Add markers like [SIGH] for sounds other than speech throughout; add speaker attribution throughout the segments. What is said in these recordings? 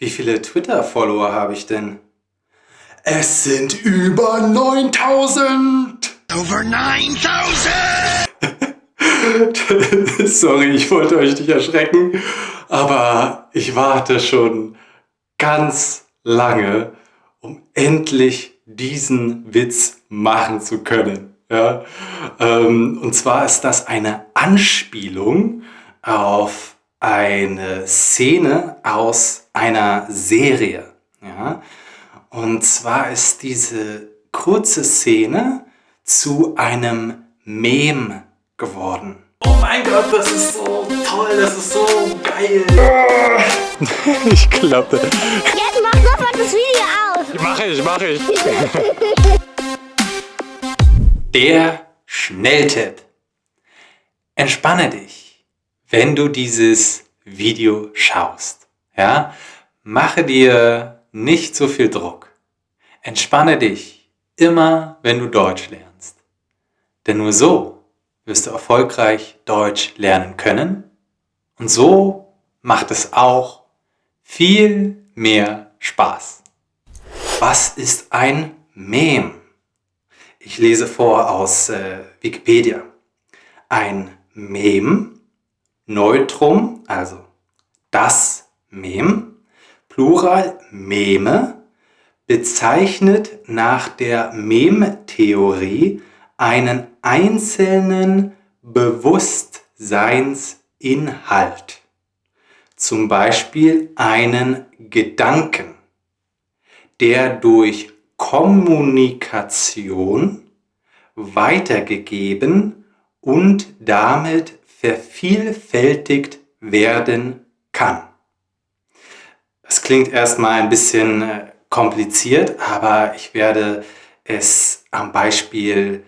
Speaker 1: Wie viele Twitter-Follower habe ich denn? Es sind über 9000!
Speaker 2: Over 9000!
Speaker 1: Sorry, ich wollte euch nicht erschrecken, aber ich warte schon ganz lange, um endlich diesen Witz machen zu können. Ja? Ähm, und zwar ist das eine Anspielung auf eine Szene aus einer Serie. Ja? Und zwar ist diese kurze Szene zu einem Mem geworden. Oh mein Gott, das ist so toll, das ist so geil. [LAUGHS] ich klappe.
Speaker 3: Jetzt mach sofort das Video aus.
Speaker 1: Mach ich, mach ich. [LAUGHS] Der Schnelltipp. Entspanne dich, wenn du dieses Video schaust. Ja? Mache dir nicht so viel Druck. Entspanne dich immer, wenn du Deutsch lernst. Denn nur so wirst du erfolgreich Deutsch lernen können und so macht es auch viel mehr Spaß. Was ist ein Mem? Ich lese vor aus äh, Wikipedia. Ein Mem, Neutrum, also das Mem, Plural Meme, bezeichnet nach der Mem-Theorie einen einzelnen Bewusstseinsinhalt. Zum Beispiel einen Gedanken, der durch Kommunikation weitergegeben und damit vervielfältigt werden kann. Das klingt erstmal ein bisschen äh, kompliziert, aber ich werde es am Beispiel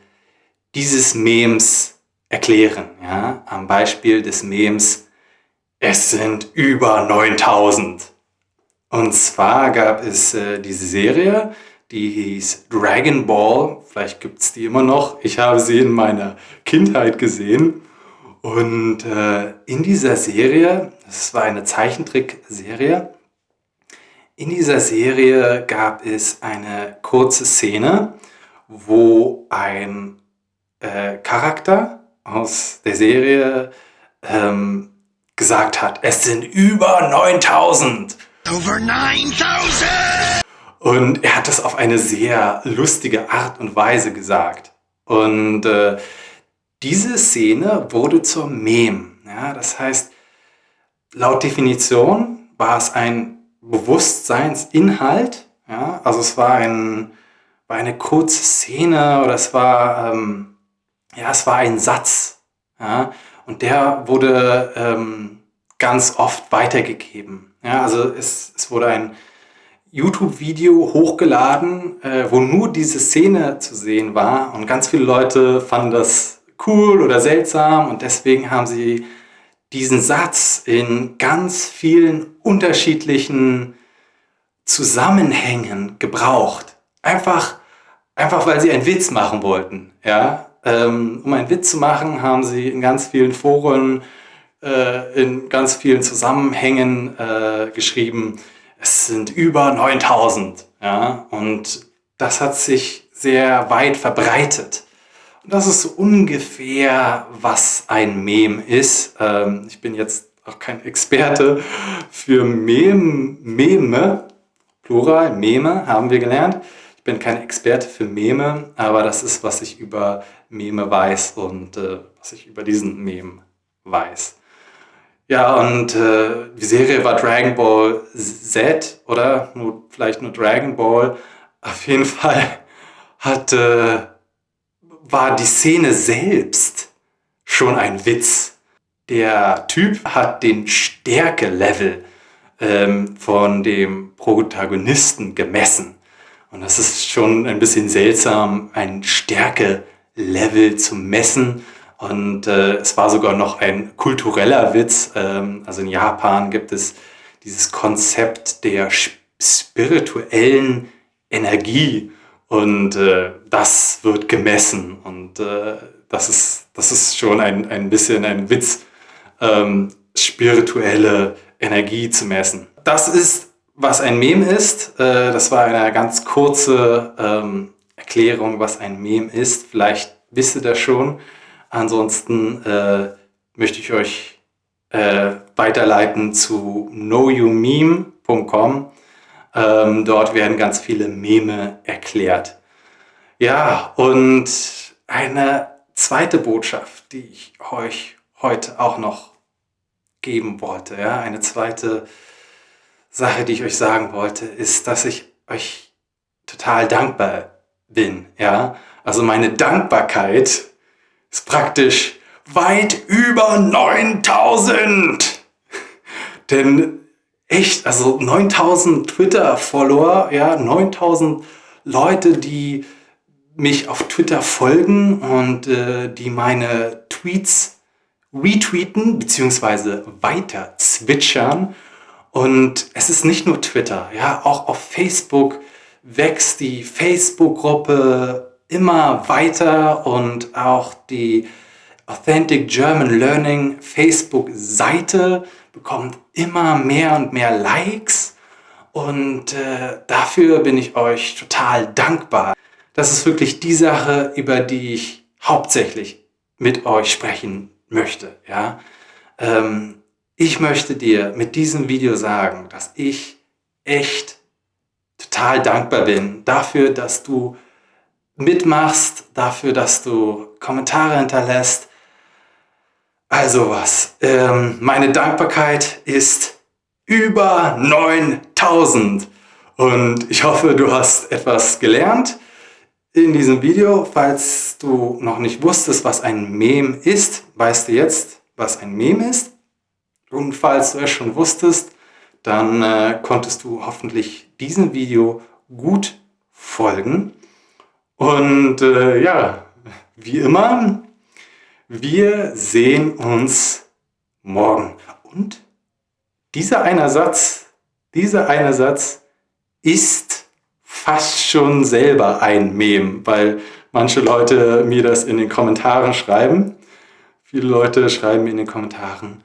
Speaker 1: dieses Memes erklären. Ja? Am Beispiel des Memes, es sind über 9000. Und zwar gab es äh, diese Serie, die hieß Dragon Ball. Vielleicht gibt es die immer noch. Ich habe sie in meiner Kindheit gesehen. Und äh, in dieser Serie, das war eine Zeichentrickserie, in dieser Serie gab es eine kurze Szene, wo ein äh, Charakter aus der Serie ähm, gesagt hat, es sind über 9000.
Speaker 2: Over 9000!
Speaker 1: Und er hat das auf eine sehr lustige Art und Weise gesagt. Und äh, diese Szene wurde zur Mem. Ja, das heißt, laut Definition war es ein Bewusstseinsinhalt. Ja, also es war, ein, war eine kurze Szene oder es war, ähm, ja, es war ein Satz. Ja, und der wurde ähm, ganz oft weitergegeben. Ja, also es, es wurde ein YouTube-Video hochgeladen, äh, wo nur diese Szene zu sehen war und ganz viele Leute fanden das cool oder seltsam und deswegen haben sie diesen Satz in ganz vielen unterschiedlichen Zusammenhängen gebraucht. Einfach, einfach weil sie einen Witz machen wollten. Ja? Ähm, um einen Witz zu machen, haben sie in ganz vielen Foren, äh, in ganz vielen Zusammenhängen äh, geschrieben, es sind über 9000. Ja? Und das hat sich sehr weit verbreitet. Das ist ungefähr, was ein Mem ist. Ähm, ich bin jetzt auch kein Experte für Mem, Meme, Plural, Meme haben wir gelernt. Ich bin kein Experte für Meme, aber das ist, was ich über Meme weiß und äh, was ich über diesen Mem weiß. Ja, und äh, die Serie war Dragon Ball Z, oder? Nur, vielleicht nur Dragon Ball. Auf jeden [LAUGHS] Fall hat, äh, war die Szene selbst schon ein Witz. Der Typ hat den Stärke-Level ähm, von dem Protagonisten gemessen. Und das ist schon ein bisschen seltsam, ein Stärke-Level zu messen. Und äh, es war sogar noch ein kultureller Witz. Ähm, also in Japan gibt es dieses Konzept der spirituellen Energie und äh, das wird gemessen und äh, das, ist, das ist schon ein, ein bisschen ein Witz, ähm, spirituelle Energie zu messen. Das ist, was ein Meme ist. Äh, das war eine ganz kurze ähm, Erklärung, was ein Meme ist. Vielleicht wisst ihr das schon. Ansonsten äh, möchte ich euch äh, weiterleiten zu knowyoumeme.com. Ähm, dort werden ganz viele Meme erklärt. Ja, und eine zweite Botschaft, die ich euch heute auch noch geben wollte, ja, eine zweite Sache, die ich euch sagen wollte, ist, dass ich euch total dankbar bin, ja. Also meine Dankbarkeit ist praktisch weit über 9000. [LAUGHS] Denn echt, also 9000 Twitter-Follower, ja, 9000 Leute, die mich auf Twitter folgen und äh, die meine Tweets retweeten bzw. weiter zwitschern. Und es ist nicht nur Twitter, ja, auch auf Facebook wächst die Facebook-Gruppe immer weiter und auch die Authentic German Learning Facebook-Seite bekommt immer mehr und mehr Likes und äh, dafür bin ich euch total dankbar. Das ist wirklich die Sache, über die ich hauptsächlich mit euch sprechen möchte. Ja? Ähm, ich möchte dir mit diesem Video sagen, dass ich echt total dankbar bin dafür, dass du mitmachst, dafür, dass du Kommentare hinterlässt. Also was, ähm, meine Dankbarkeit ist über 9000 und ich hoffe, du hast etwas gelernt in diesem Video. Falls du noch nicht wusstest, was ein Meme ist, weißt du jetzt, was ein Meme ist. Und falls du es schon wusstest, dann äh, konntest du hoffentlich diesem Video gut folgen. Und äh, ja, wie immer, wir sehen uns morgen. Und dieser eine Satz, dieser eine Satz ist fast schon selber ein Mem, weil manche Leute mir das in den Kommentaren schreiben. Viele Leute schreiben mir in den Kommentaren,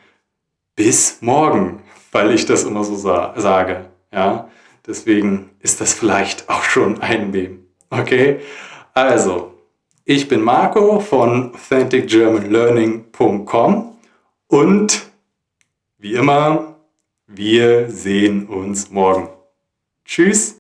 Speaker 1: bis morgen weil ich das immer so sa sage. Ja? Deswegen ist das vielleicht auch schon ein Meme. Okay? Also, ich bin Marco von AuthenticGermanLearning.com und wie immer, wir sehen uns morgen. Tschüss!